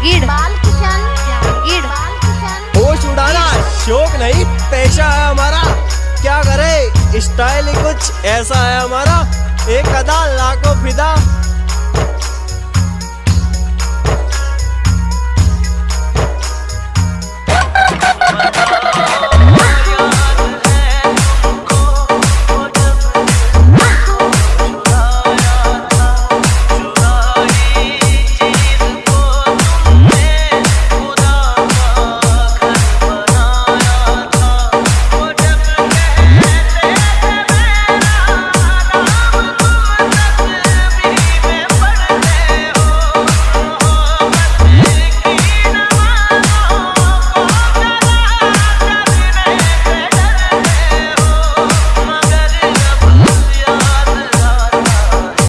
जहांगीर होश उड़ाना शौक नहीं पेशा है हमारा। क्या करे स्टाइल कुछ ऐसा है हमारा। एक अदा लाखों फिदा।